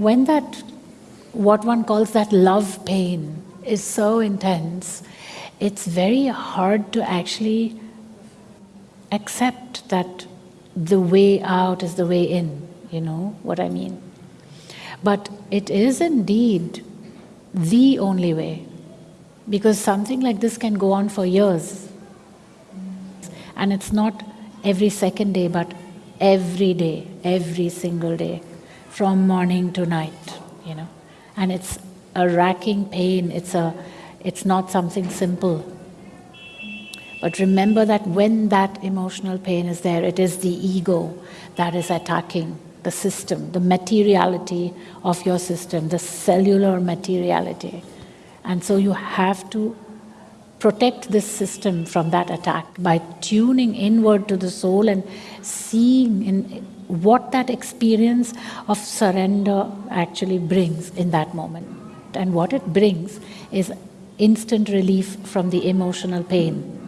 When that, what one calls that love pain, is so intense, it's very hard to actually accept that the way out is the way in, you know what I mean? But it is indeed the only way because something like this can go on for years. And it's not every second day, but every day, every single day, from morning to night, you know. And it's a racking pain, it's, a, it's not something simple. But remember that when that emotional pain is there, it is the ego that is attacking the system, the materiality of your system, the cellular materiality. And so you have to protect this system from that attack by tuning inward to the soul and seeing in what that experience of surrender actually brings in that moment. And what it brings is instant relief from the emotional pain